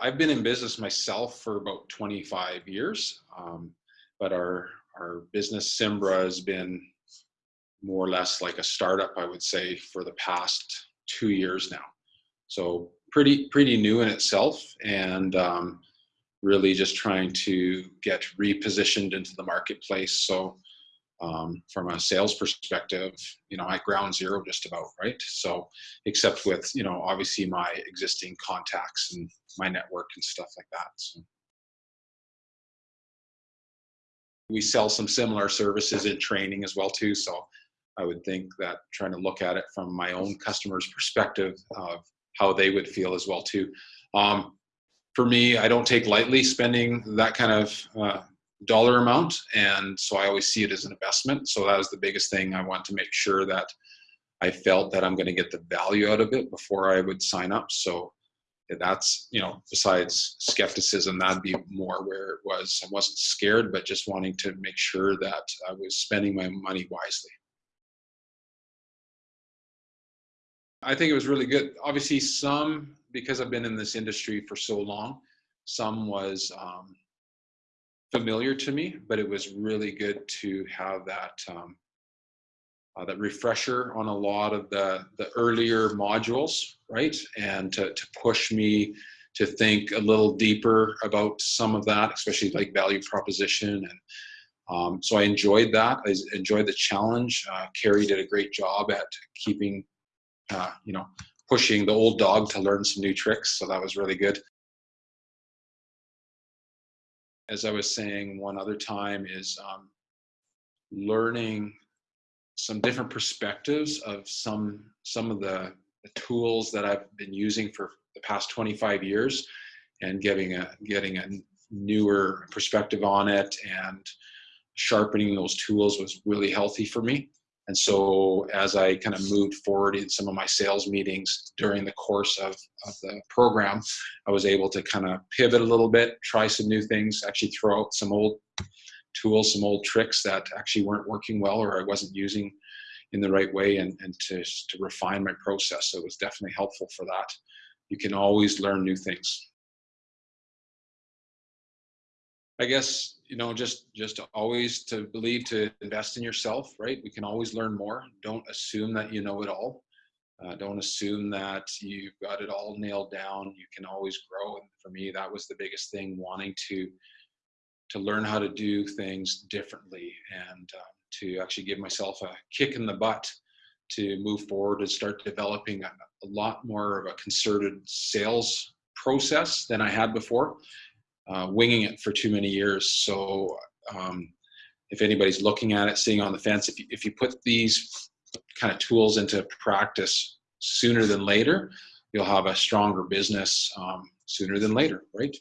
I've been in business myself for about 25 years, um, but our our business Simbra has been more or less like a startup, I would say, for the past two years now. So pretty pretty new in itself, and um, really just trying to get repositioned into the marketplace. So um, from a sales perspective, you know, I ground zero just about, right? So, except with, you know, obviously my existing contacts and my network and stuff like that. So. We sell some similar services in training as well too. So I would think that trying to look at it from my own customer's perspective of how they would feel as well too. Um, for me, I don't take lightly spending that kind of uh, dollar amount. And so I always see it as an investment. So that was the biggest thing. I want to make sure that I felt that I'm going to get the value out of it before I would sign up. So that's, you know, besides skepticism, that'd be more where it was. I wasn't scared, but just wanting to make sure that I was spending my money wisely. I think it was really good. Obviously, some, because I've been in this industry for so long, some was um, familiar to me, but it was really good to have that um, uh, that refresher on a lot of the the earlier modules, right? And to, to push me to think a little deeper about some of that, especially like value proposition. And um, so I enjoyed that. I enjoyed the challenge. Uh, Carrie did a great job at keeping, uh, you know, pushing the old dog to learn some new tricks. So that was really good as I was saying one other time, is um, learning some different perspectives of some some of the, the, tools that I've been using for the past 25 years, and getting a getting a newer perspective on it and sharpening those tools was really healthy for me. And so as I kind of moved forward in some of my sales meetings during the course of, of the program, I was able to kind of pivot a little bit, try some new things, actually throw out some old tools, some old tricks that actually weren't working well or I wasn't using in the right way and, and to, to refine my process. So it was definitely helpful for that. You can always learn new things. I guess you know just just always to believe to invest in yourself right? We can always learn more. Don't assume that you know it all. Uh, don't assume that you've got it all nailed down. You can always grow. And for me that was the biggest thing wanting to to learn how to do things differently and um, to actually give myself a kick in the butt to move forward and start developing a, a lot more of a concerted sales process than i had before uh, winging it for too many years. So um, if anybody's looking at it, sitting on the fence, if you, if you put these kind of tools into practice sooner than later, you'll have a stronger business um, sooner than later, right?